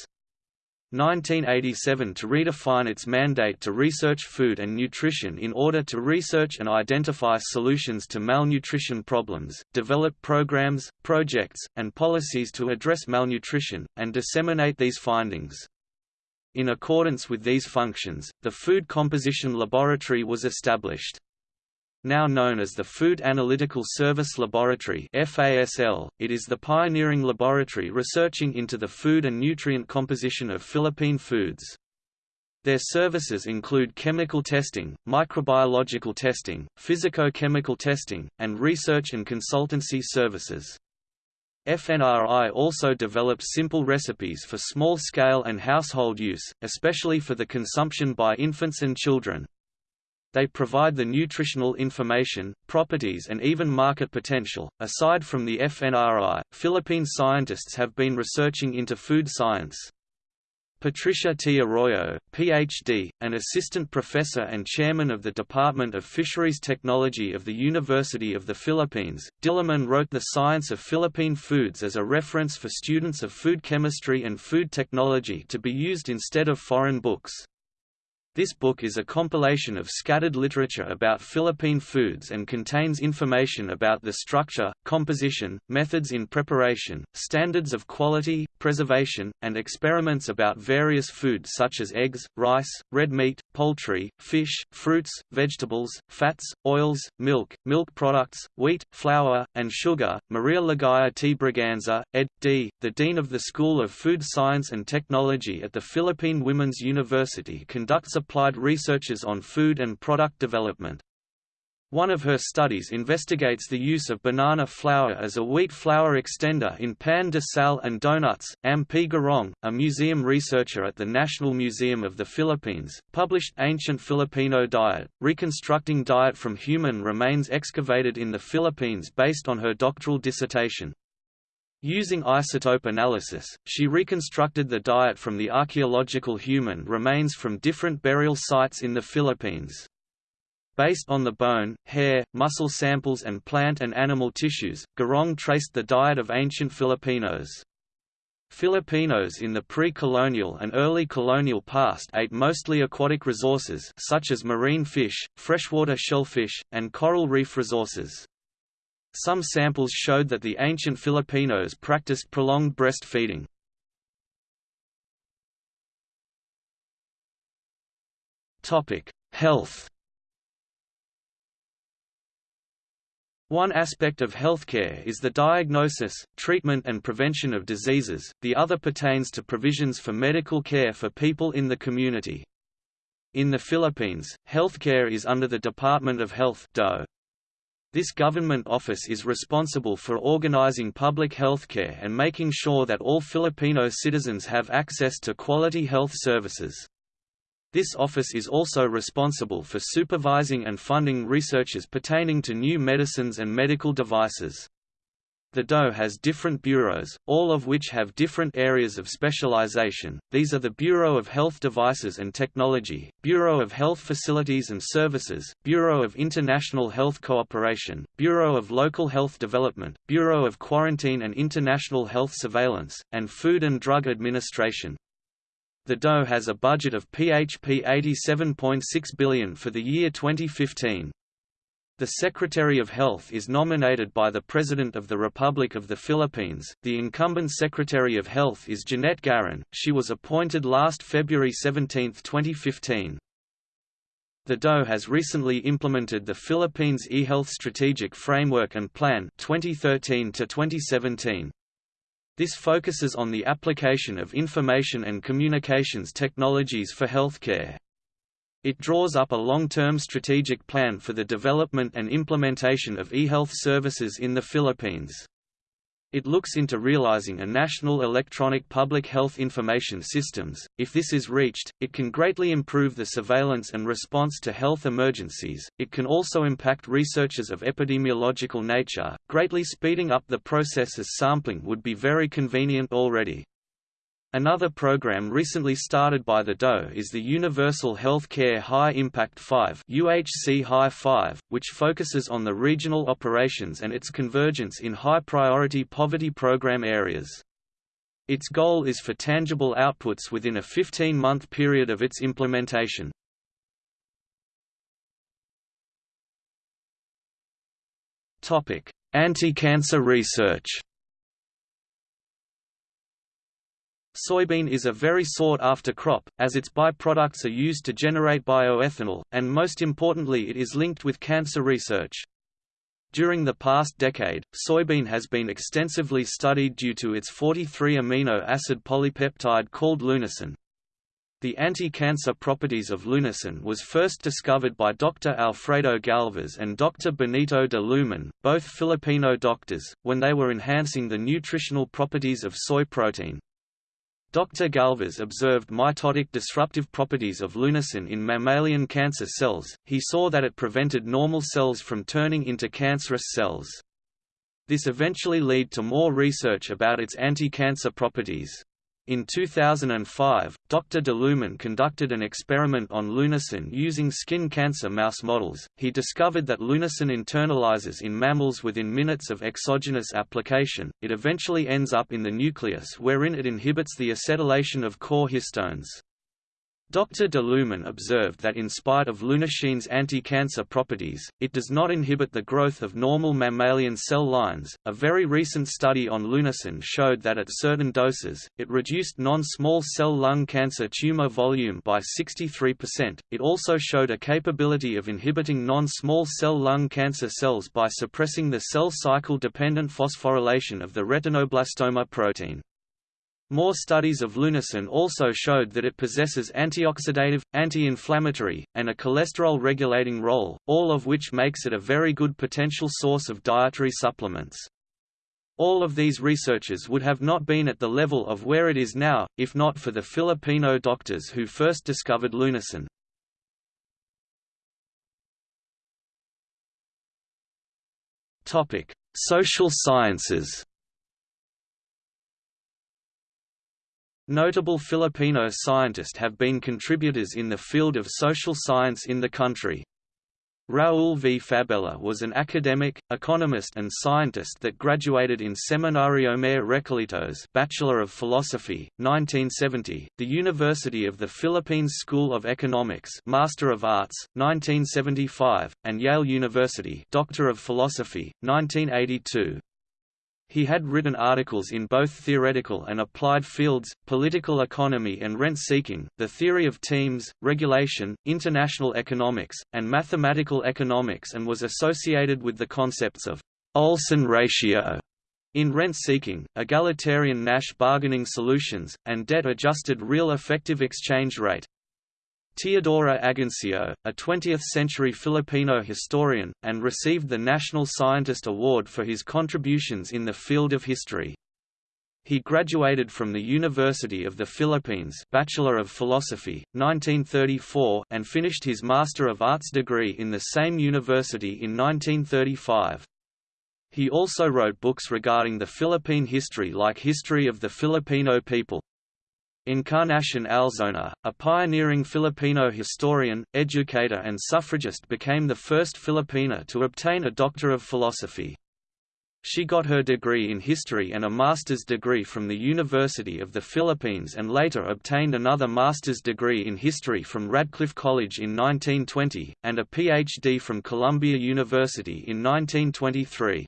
1987 to redefine its mandate to research food and nutrition in order to research and identify solutions to malnutrition problems, develop programs, projects, and policies to address malnutrition, and disseminate these findings. In accordance with these functions, the Food Composition Laboratory was established. Now known as the Food Analytical Service Laboratory FASL, it is the pioneering laboratory researching into the food and nutrient composition of Philippine foods. Their services include chemical testing, microbiological testing, physico-chemical testing, and research and consultancy services. FNRI also develops simple recipes for small-scale and household use, especially for the consumption by infants and children. They provide the nutritional information, properties, and even market potential. Aside from the FNRI, Philippine scientists have been researching into food science. Patricia T. Arroyo, Ph.D., an assistant professor and chairman of the Department of Fisheries Technology of the University of the Philippines, Diliman wrote The Science of Philippine Foods as a reference for students of food chemistry and food technology to be used instead of foreign books. This book is a compilation of scattered literature about Philippine foods and contains information about the structure, composition, methods in preparation, standards of quality, preservation, and experiments about various foods such as eggs, rice, red meat, poultry, fish, fruits, vegetables, fats, oils, milk, milk products, wheat, flour, and sugar. Maria Ligaya T. Braganza, ed. D., the Dean of the School of Food Science and Technology at the Philippine Women's University conducts applied researches on food and product development. One of her studies investigates the use of banana flour as a wheat flour extender in pan de sal and donuts. Ame Garong, a museum researcher at the National Museum of the Philippines, published Ancient Filipino Diet, reconstructing diet from human remains excavated in the Philippines based on her doctoral dissertation. Using isotope analysis, she reconstructed the diet from the archaeological human remains from different burial sites in the Philippines. Based on the bone, hair, muscle samples and plant and animal tissues, Garong traced the diet of ancient Filipinos. Filipinos in the pre-colonial and early colonial past ate mostly aquatic resources such as marine fish, freshwater shellfish, and coral reef resources. Some samples showed that the ancient Filipinos practiced prolonged breastfeeding. Topic: Health One aspect of healthcare is the diagnosis, treatment and prevention of diseases, the other pertains to provisions for medical care for people in the community. In the Philippines, healthcare is under the Department of Health DOH. This government office is responsible for organizing public health care and making sure that all Filipino citizens have access to quality health services. This office is also responsible for supervising and funding researches pertaining to new medicines and medical devices. The DOH has different bureaus, all of which have different areas of specialization. These are the Bureau of Health Devices and Technology, Bureau of Health Facilities and Services, Bureau of International Health Cooperation, Bureau of Local Health Development, Bureau of Quarantine and International Health Surveillance, and Food and Drug Administration. The DOH has a budget of PHP 87.6 billion for the year 2015. The Secretary of Health is nominated by the President of the Republic of the Philippines. The incumbent Secretary of Health is Jeanette Garin. She was appointed last February 17, 2015. The DOH has recently implemented the Philippines eHealth Strategic Framework and Plan 2013 to 2017. This focuses on the application of information and communications technologies for healthcare. It draws up a long-term strategic plan for the development and implementation of e-health services in the Philippines. It looks into realizing a national electronic public health information systems. If this is reached, it can greatly improve the surveillance and response to health emergencies. It can also impact researches of epidemiological nature, greatly speeding up the process as sampling would be very convenient already. Another program recently started by the DOE is the Universal Health Care High Impact 5 UHC High 5, which focuses on the regional operations and its convergence in high-priority poverty program areas. Its goal is for tangible outputs within a 15-month period of its implementation. Anti-cancer research Soybean is a very sought-after crop, as its byproducts are used to generate bioethanol, and most importantly it is linked with cancer research. During the past decade, soybean has been extensively studied due to its 43 amino acid polypeptide called lunasin. The anti-cancer properties of lunasin was first discovered by Dr. Alfredo Galvez and Dr. Benito de Lumen, both Filipino doctors, when they were enhancing the nutritional properties of soy protein. Dr. Galvez observed mitotic disruptive properties of lunasin in mammalian cancer cells, he saw that it prevented normal cells from turning into cancerous cells. This eventually led to more research about its anti-cancer properties. In 2005, Dr. de Lumen conducted an experiment on lunasin using skin cancer mouse models. He discovered that lunasin internalizes in mammals within minutes of exogenous application. It eventually ends up in the nucleus wherein it inhibits the acetylation of core histones. Dr. de observed that in spite of lunasin's anti-cancer properties, it does not inhibit the growth of normal mammalian cell lines. A very recent study on lunasin showed that at certain doses, it reduced non-small cell lung cancer tumor volume by 63%. It also showed a capability of inhibiting non-small cell lung cancer cells by suppressing the cell cycle dependent phosphorylation of the retinoblastoma protein. More studies of lunasin also showed that it possesses antioxidative, anti-inflammatory, and a cholesterol-regulating role, all of which makes it a very good potential source of dietary supplements. All of these researchers would have not been at the level of where it is now, if not for the Filipino doctors who first discovered lunasin. Social sciences Notable Filipino scientists have been contributors in the field of social science in the country. Raul V. Fabella was an academic, economist and scientist that graduated in Seminario Mayor Recoletos Bachelor of Philosophy, 1970, the University of the Philippines School of Economics Master of Arts, 1975, and Yale University Doctor of Philosophy, 1982. He had written articles in both theoretical and applied fields, political economy and rent-seeking, the theory of teams, regulation, international economics, and mathematical economics and was associated with the concepts of Olson ratio in rent-seeking, egalitarian Nash bargaining solutions, and debt-adjusted real effective exchange rate. Teodoro Agoncillo, a 20th-century Filipino historian, and received the National Scientist Award for his contributions in the field of history. He graduated from the University of the Philippines Bachelor of Philosophy, 1934 and finished his Master of Arts degree in the same university in 1935. He also wrote books regarding the Philippine history like History of the Filipino People. Encarnacion Alzona, a pioneering Filipino historian, educator and suffragist became the first Filipina to obtain a Doctor of Philosophy. She got her degree in history and a master's degree from the University of the Philippines and later obtained another master's degree in history from Radcliffe College in 1920, and a PhD from Columbia University in 1923.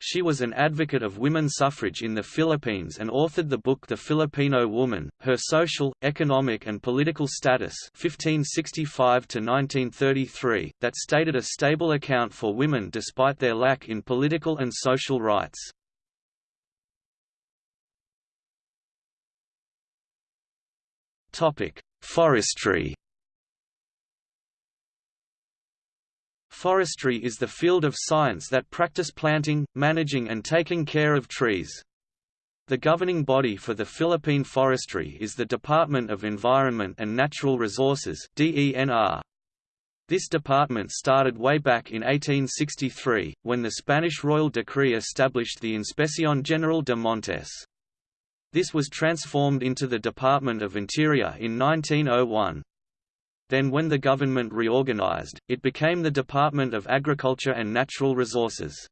She was an advocate of women's suffrage in the Philippines and authored the book The Filipino Woman, Her Social, Economic and Political Status 1565 that stated a stable account for women despite their lack in political and social rights. Forestry Forestry is the field of science that practice planting, managing and taking care of trees. The governing body for the Philippine forestry is the Department of Environment and Natural Resources DENR. This department started way back in 1863, when the Spanish royal decree established the Inspección General de Montes. This was transformed into the Department of Interior in 1901. Then when the government reorganized, it became the Department of Agriculture and Natural Resources.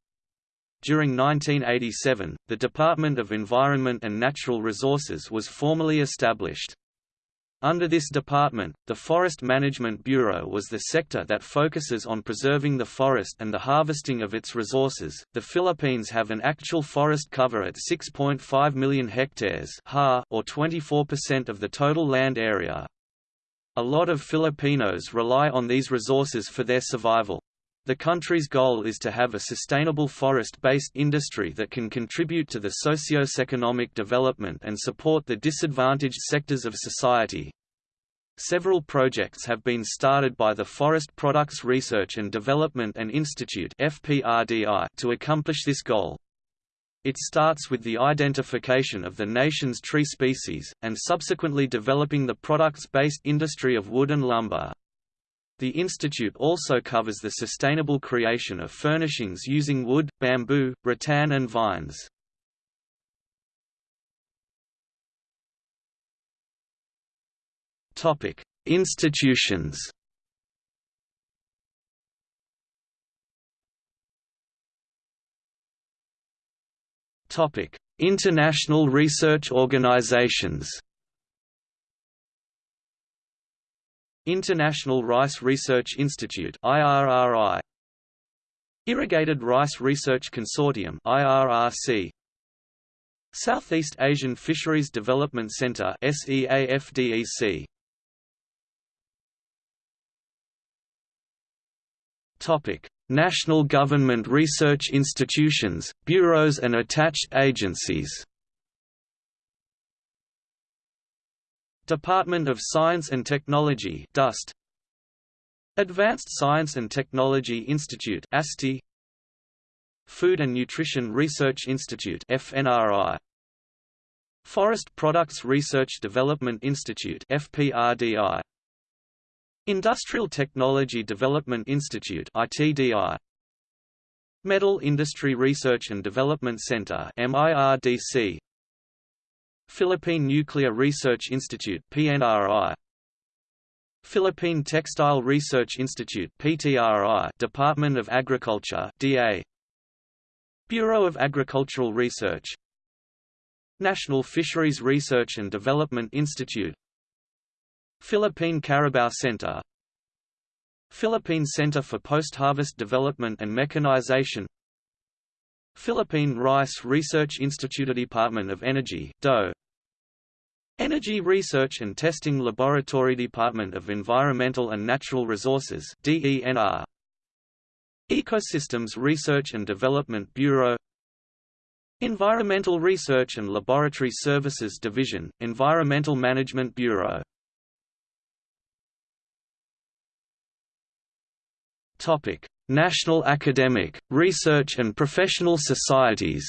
During 1987, the Department of Environment and Natural Resources was formally established. Under this department, the Forest Management Bureau was the sector that focuses on preserving the forest and the harvesting of its resources. The Philippines have an actual forest cover at 6.5 million hectares, or 24% of the total land area, a lot of Filipinos rely on these resources for their survival. The country's goal is to have a sustainable forest-based industry that can contribute to the socio-economic development and support the disadvantaged sectors of society. Several projects have been started by the Forest Products Research and Development and Institute to accomplish this goal. It starts with the identification of the nation's tree species, and subsequently developing the products-based industry of wood and lumber. The institute also covers the sustainable creation of furnishings using wood, bamboo, rattan and vines. Institutions Topic: International research organizations. International Rice Research Institute (IRRI). Irrigated Rice Research Consortium (IRRC). Southeast Asian Fisheries Development Center (SEAFDEC). Topic: National government research institutions, bureaus and attached agencies. Department of Science and Technology DOST. Advanced Science and Technology Institute ASTI. Food and Nutrition Research Institute FNRI Forest Products Research Development Institute FPRDI Industrial Technology Development Institute ITDI Metal Industry Research and Development Center MIRDC Philippine Nuclear Research Institute PNRI Philippine Textile Research Institute PTRI Department of Agriculture DA Bureau of Agricultural Research. National Fisheries Research and Development Institute Philippine Carabao Center. Philippine Center for Post-Harvest Development and Mechanization. Philippine Rice Research Institute Department of Energy DOE Energy Research and Testing Laboratory Department of Environmental and Natural Resources DENR Ecosystems Research and Development Bureau. Environmental Research and Laboratory Services Division, Environmental Management Bureau Topic: National academic, research and professional societies.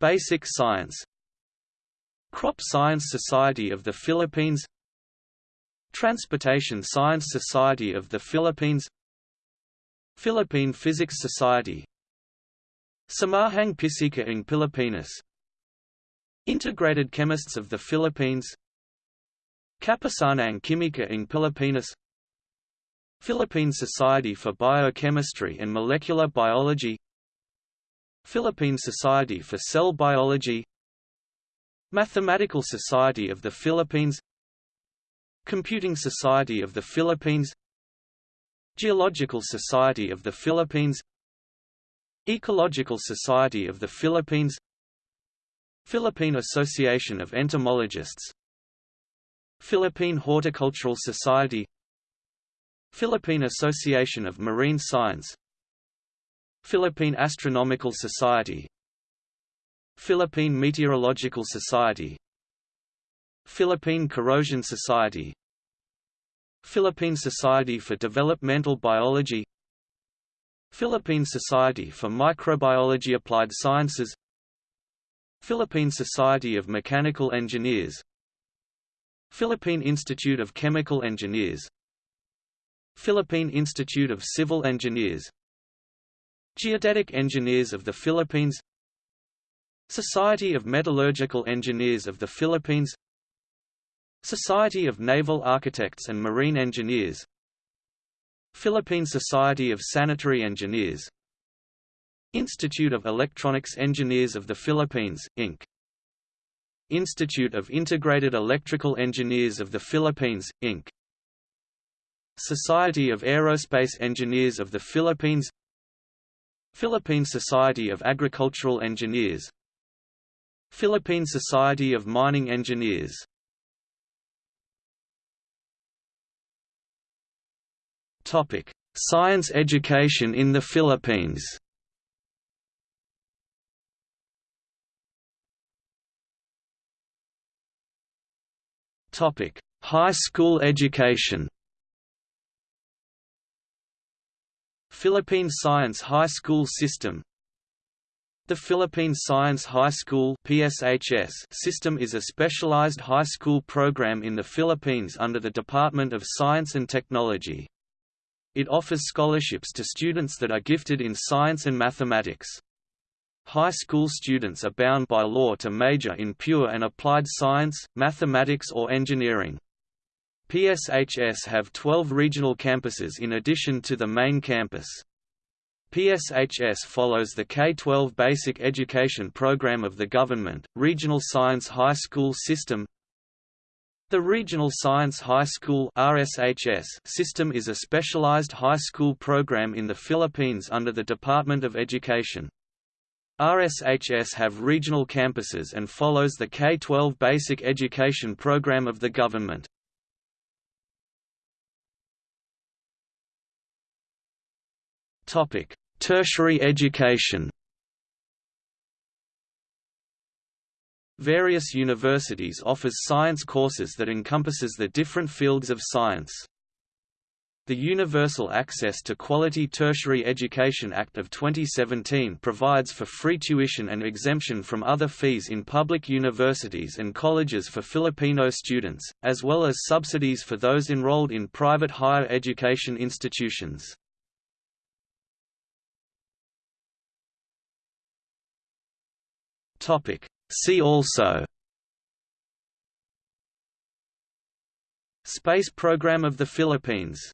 Basic Science Crop Science Society of the Philippines Transportation Science Society of the Philippines Philippine Physics Society Samahang Pisika ng Pilipinas Integrated Chemists of the Philippines Kapisanang Kimika ng Pilipinas Philippine Society for Biochemistry and Molecular Biology Philippine Society for Cell Biology Mathematical Society of the Philippines Computing Society of the Philippines Geological Society of the Philippines Ecological Society of the Philippines Philippine Association of Entomologists Philippine Horticultural Society Philippine Association of Marine Science Philippine Astronomical Society Philippine Meteorological Society Philippine Corrosion Society Philippine Society for Developmental Biology Philippine Society for Microbiology Applied Sciences Philippine Society of Mechanical Engineers Philippine Institute of Chemical Engineers Philippine Institute of Civil Engineers Geodetic Engineers of the Philippines Society of Metallurgical Engineers of the Philippines Society of Naval Architects and Marine Engineers Philippine Society of Sanitary Engineers Institute of Electronics Engineers of the Philippines, Inc. Institute of Integrated Electrical Engineers of the Philippines, Inc. Society of Aerospace Engineers of the Philippines Philippine Society of Agricultural Engineers Philippine Society of Mining Engineers Science education in the Philippines. Topic: High school education. Philippine Science High School System the Philippine Science High School PSHS system is a specialized high school program in the Philippines under the Department of Science and Technology. It offers scholarships to students that are gifted in science and mathematics. High school students are bound by law to major in pure and applied science, mathematics or engineering. PSHS have 12 regional campuses in addition to the main campus. PSHS follows the K-12 basic education program of the government, Regional Science High School System, the Regional Science High School RSHS system is a specialized high school program in the Philippines under the Department of Education. RSHS have regional campuses and follows the K-12 basic education program of the government. Tertiary education Various universities offers science courses that encompasses the different fields of science. The Universal Access to Quality Tertiary Education Act of 2017 provides for free tuition and exemption from other fees in public universities and colleges for Filipino students, as well as subsidies for those enrolled in private higher education institutions. See also Space Program of the Philippines